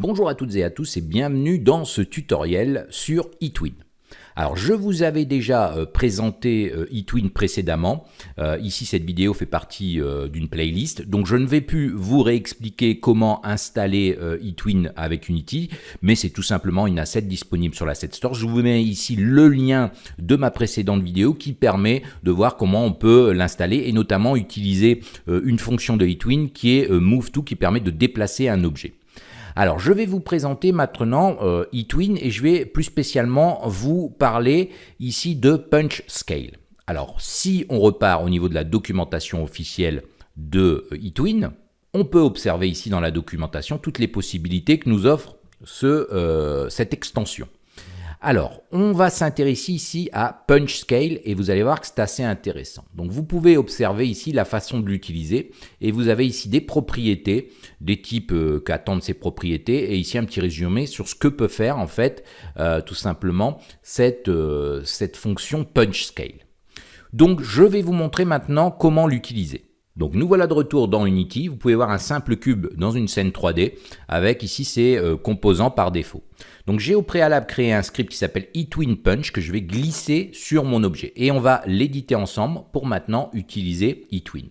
Bonjour à toutes et à tous et bienvenue dans ce tutoriel sur eTwin. Alors je vous avais déjà euh, présenté euh, eTwin précédemment, euh, ici cette vidéo fait partie d'une playlist, donc je ne vais plus vous réexpliquer comment installer eTwin avec Unity, mais c'est tout simplement une asset disponible sur l'Asset Store. Je vous mets ici le lien de ma précédente vidéo qui permet de voir comment on peut l'installer et notamment utiliser une fonction de eTwin qui est Move To qui permet de déplacer un objet. Alors, je vais vous présenter maintenant euh, eTwin et je vais plus spécialement vous parler ici de Punch Scale. Alors, si on repart au niveau de la documentation officielle de euh, eTwin, on peut observer ici dans la documentation toutes les possibilités que nous offre euh, cette extension. Alors, on va s'intéresser ici à Punch Scale et vous allez voir que c'est assez intéressant. Donc, vous pouvez observer ici la façon de l'utiliser et vous avez ici des propriétés, des types euh, qu'attendent ces propriétés et ici un petit résumé sur ce que peut faire en fait euh, tout simplement cette, euh, cette fonction Punch Scale. Donc, je vais vous montrer maintenant comment l'utiliser. Donc nous voilà de retour dans Unity, vous pouvez voir un simple cube dans une scène 3D avec ici ses composants par défaut. Donc j'ai au préalable créé un script qui s'appelle eTwinPunch que je vais glisser sur mon objet. Et on va l'éditer ensemble pour maintenant utiliser eTwin.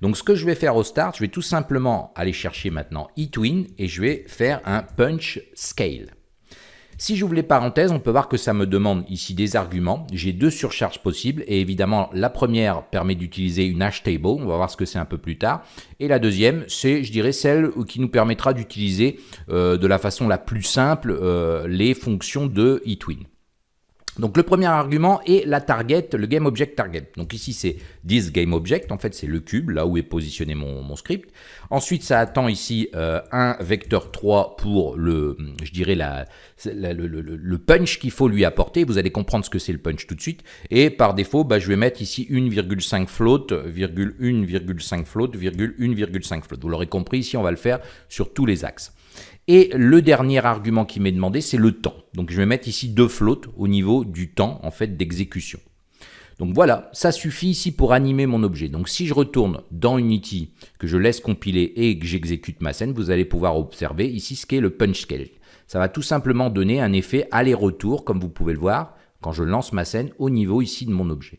Donc ce que je vais faire au start, je vais tout simplement aller chercher maintenant eTwin et je vais faire un punch scale. Si j'ouvre les parenthèses, on peut voir que ça me demande ici des arguments. J'ai deux surcharges possibles et évidemment la première permet d'utiliser une hash table, on va voir ce que c'est un peu plus tard. Et la deuxième, c'est je dirais celle qui nous permettra d'utiliser euh, de la façon la plus simple euh, les fonctions de eTwin. Donc le premier argument est la target, le game object target. Donc ici c'est this game object, en fait c'est le cube, là où est positionné mon, script. Ensuite ça attend ici euh, un vecteur 3 pour le, je dirais la, le, punch qu'il faut lui apporter. Vous allez comprendre ce que c'est le punch tout de suite. Et par défaut, bah, je vais mettre ici 1,5 float, 1,5 float, 1,5 float. Vous l'aurez compris, ici on va le faire sur tous les axes. Et le dernier argument qui m'est demandé, c'est le temps. Donc je vais mettre ici deux flottes au niveau du temps en fait d'exécution. Donc voilà, ça suffit ici pour animer mon objet. Donc si je retourne dans Unity, que je laisse compiler et que j'exécute ma scène, vous allez pouvoir observer ici ce qu'est le punch scale. Ça va tout simplement donner un effet aller-retour, comme vous pouvez le voir, quand je lance ma scène au niveau ici de mon objet.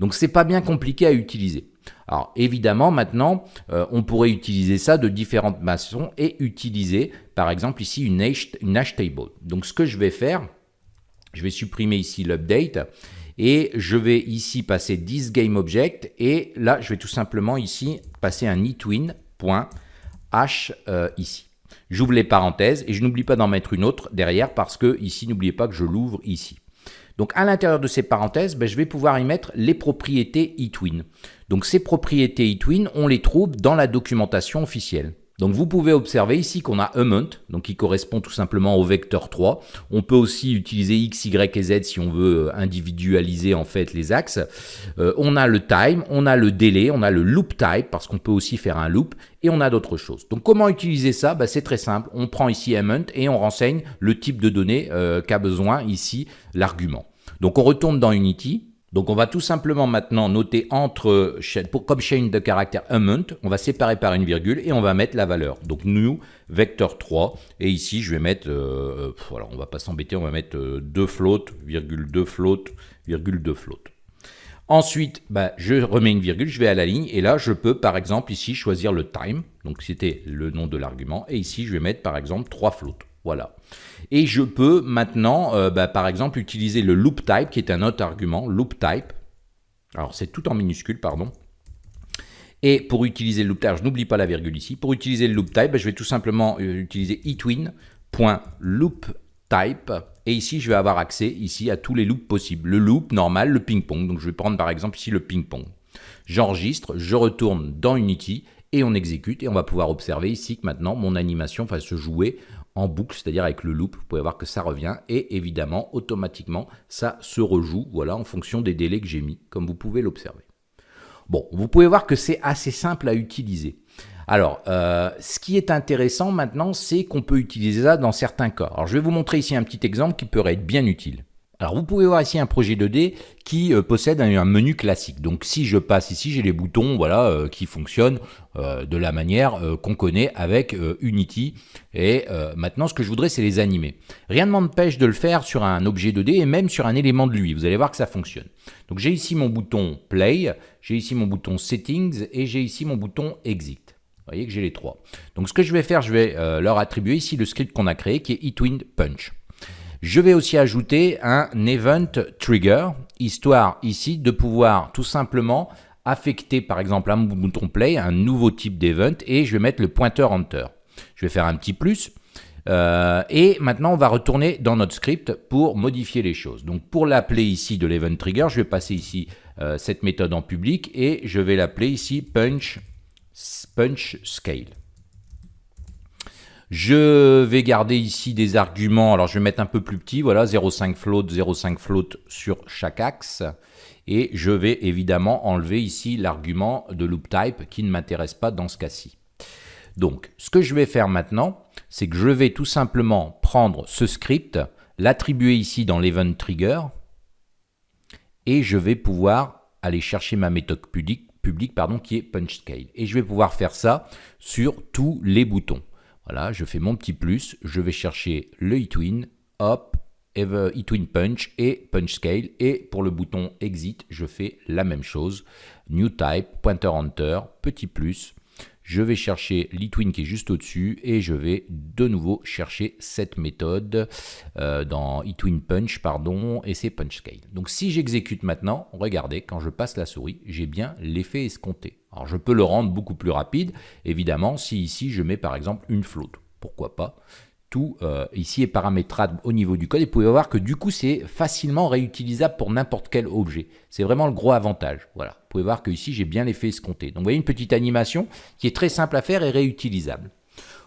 Donc c'est pas bien compliqué à utiliser. Alors évidemment, maintenant, euh, on pourrait utiliser ça de différentes façons et utiliser, par exemple, ici une hash, table. Donc ce que je vais faire, je vais supprimer ici l'update et je vais ici passer this game object et là, je vais tout simplement ici passer un etwin.h euh, ici. J'ouvre les parenthèses et je n'oublie pas d'en mettre une autre derrière parce que ici, n'oubliez pas que je l'ouvre ici. Donc à l'intérieur de ces parenthèses, ben, je vais pouvoir y mettre les propriétés eTwin. Donc ces propriétés eTwin, on les trouve dans la documentation officielle. Donc vous pouvez observer ici qu'on a amount, donc qui correspond tout simplement au vecteur 3. On peut aussi utiliser x, y et z si on veut euh, individualiser en fait les axes. Euh, on a le time, on a le délai, on a le loop type parce qu'on peut aussi faire un loop et on a d'autres choses. Donc comment utiliser ça? Bah, C'est très simple. On prend ici amount et on renseigne le type de données euh, qu'a besoin ici l'argument. Donc on retourne dans Unity, donc on va tout simplement maintenant noter entre, pour, comme chaîne de caractère amount, on va séparer par une virgule et on va mettre la valeur. Donc new vecteur 3 et ici je vais mettre, euh, voilà, on va pas s'embêter, on va mettre 2 euh, float, virgule 2 float, virgule 2 float. Ensuite, bah, je remets une virgule, je vais à la ligne, et là, je peux, par exemple, ici, choisir le time, donc c'était le nom de l'argument, et ici, je vais mettre, par exemple, 3 floats. Voilà. Et je peux maintenant, euh, bah, par exemple, utiliser le loop type, qui est un autre argument, loop type. Alors, c'est tout en minuscule, pardon. Et pour utiliser le loop type, je n'oublie pas la virgule ici. Pour utiliser le loop type, bah, je vais tout simplement euh, utiliser etwin.looptype. Et ici, je vais avoir accès ici à tous les loops possibles. Le loop normal, le ping-pong. Donc, je vais prendre par exemple ici le ping-pong. J'enregistre, je retourne dans Unity et on exécute. Et on va pouvoir observer ici que maintenant, mon animation va se jouer en boucle, c'est-à-dire avec le loop, vous pouvez voir que ça revient, et évidemment, automatiquement, ça se rejoue, voilà, en fonction des délais que j'ai mis, comme vous pouvez l'observer. Bon, vous pouvez voir que c'est assez simple à utiliser. Alors, euh, ce qui est intéressant maintenant, c'est qu'on peut utiliser ça dans certains cas. Alors, je vais vous montrer ici un petit exemple qui pourrait être bien utile. Alors vous pouvez voir ici un projet 2D qui euh, possède un, menu classique. Donc si je passe ici, j'ai les boutons voilà, euh, qui fonctionnent euh, de la manière qu'on connaît avec Unity. Et maintenant ce que je voudrais c'est les animer. Rien ne m'empêche de le faire sur un objet 2D et même sur un élément de lui. Vous allez voir que ça fonctionne. Donc j'ai ici mon bouton Play, j'ai ici mon bouton Settings et j'ai ici mon bouton Exit. Vous voyez que j'ai les trois. Donc ce que je vais faire, je vais leur attribuer ici le script qu'on a créé qui est eTwin Punch. Je vais aussi ajouter un event trigger, histoire ici de pouvoir tout simplement affecter par exemple mon bouton play un nouveau type d'event et je vais mettre le pointeur enter. Je vais faire un petit plus. Euh, et maintenant, on va retourner dans notre script pour modifier les choses. Donc, pour l'appeler ici de l'event trigger, je vais passer ici euh, cette méthode en public et je vais l'appeler ici punch, punch scale. Je vais garder ici des arguments, alors je vais mettre un peu plus petit, voilà, 0,5 float, 0,5 float sur chaque axe. Et je vais évidemment enlever ici l'argument de loop type qui ne m'intéresse pas dans ce cas-ci. Donc, ce que je vais faire maintenant, c'est que je vais tout simplement prendre ce script, l'attribuer ici dans l'event trigger, et je vais pouvoir aller chercher ma méthode publique, qui est punch scale. Et je vais pouvoir faire ça sur tous les boutons. Voilà, je fais mon petit plus, je vais chercher le eTwin, hop, eTwin Punch et Punch Scale. Et pour le bouton Exit, je fais la même chose. New Type, Pointer Enter, petit plus. Je vais chercher l'eTwin qui est juste au-dessus et je vais de nouveau chercher cette méthode euh, dans eTwin Punch, pardon, et c'est Punch Scale. Donc si j'exécute maintenant, regardez, quand je passe la souris, j'ai bien l'effet escompté. Alors je peux le rendre beaucoup plus rapide, évidemment, si ici je mets par exemple une float. Pourquoi pas euh, ici est paramétrable au niveau du code et vous pouvez voir que du coup c'est facilement réutilisable pour n'importe quel objet. C'est vraiment le gros avantage. Voilà, vous pouvez voir que ici j'ai bien l'effet escompté. Donc vous voyez une petite animation qui est très simple à faire et réutilisable.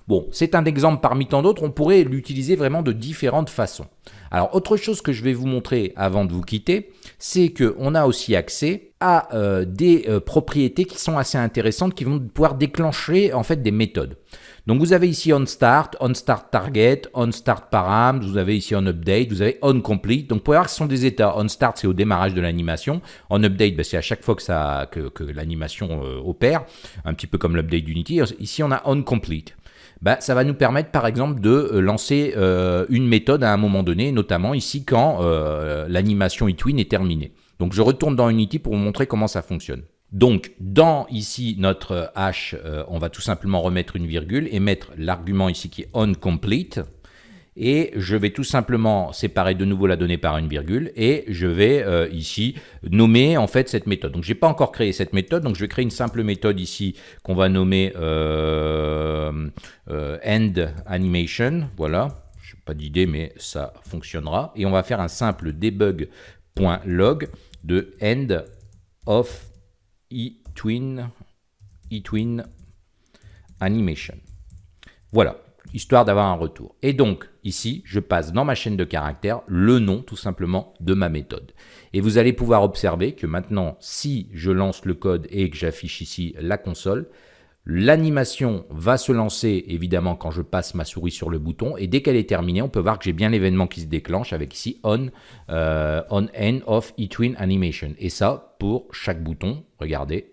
Bon, c'est un exemple parmi tant d'autres, on pourrait l'utiliser vraiment de différentes façons. Alors, autre chose que je vais vous montrer avant de vous quitter, c'est qu'on a aussi accès à euh, des euh, propriétés qui sont assez intéressantes, qui vont pouvoir déclencher en fait des méthodes. Donc vous avez ici onStart, onStart Target, onStart Param, vous avez ici onUpdate, vous avez onComplete. Donc vous pouvez voir que ce sont des états. OnStart c'est au démarrage de l'animation, onUpdate ben, c'est à chaque fois que, l'animation euh, opère, un petit peu comme l'update d'Unity. Ici on a onComplete bah, ça va nous permettre par exemple de lancer une méthode à un moment donné, notamment ici quand l'animation eTwin est terminée. Donc je retourne dans Unity pour vous montrer comment ça fonctionne. Donc dans ici notre hash, on va tout simplement remettre une virgule et mettre l'argument ici qui est onComplete et je vais tout simplement séparer de nouveau la donnée par une virgule et je vais euh, ici nommer en fait cette méthode. Donc je n'ai pas encore créé cette méthode, donc je vais créer une simple méthode ici qu'on va nommer euh, euh, end animation, voilà, je n'ai pas d'idée mais ça fonctionnera. Et on va faire un simple debug.log de end of eTwin, animation. Voilà, histoire d'avoir un retour. Et donc, ici, je passe dans ma chaîne de caractères le nom, tout simplement, de ma méthode. Et vous allez pouvoir observer que maintenant, si je lance le code et que j'affiche ici la console, L'animation va se lancer évidemment quand je passe ma souris sur le bouton et dès qu'elle est terminée, on peut voir que j'ai bien l'événement qui se déclenche avec ici on, euh, on end of eTwin animation. Et ça pour chaque bouton, regardez,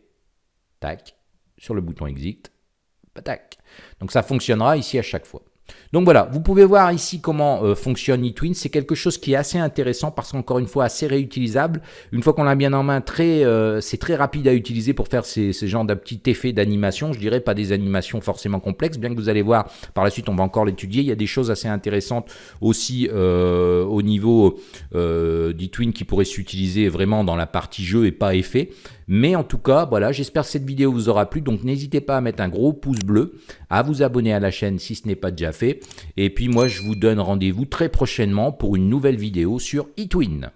tac, sur le bouton exit, tac. Donc ça fonctionnera ici à chaque fois. Donc voilà, vous pouvez voir ici comment euh, fonctionne eTwin. C'est quelque chose qui est assez intéressant parce qu'encore une fois assez réutilisable. Une fois qu'on l'a bien en main, euh, c'est très rapide à utiliser pour faire ces, ces genres de petits effets d'animation. Je dirais pas des animations forcément complexes, bien que vous allez voir par la suite, on va encore l'étudier. Il y a des choses assez intéressantes aussi euh, au niveau d'eTwin qui pourraient s'utiliser vraiment dans la partie jeu et pas effet. Mais en tout cas, voilà, j'espère que cette vidéo vous aura plu. Donc n'hésitez pas à mettre un gros pouce bleu, à vous abonner à la chaîne si ce n'est pas déjà fait. Et puis moi, je vous donne rendez-vous très prochainement pour une nouvelle vidéo sur eTwin.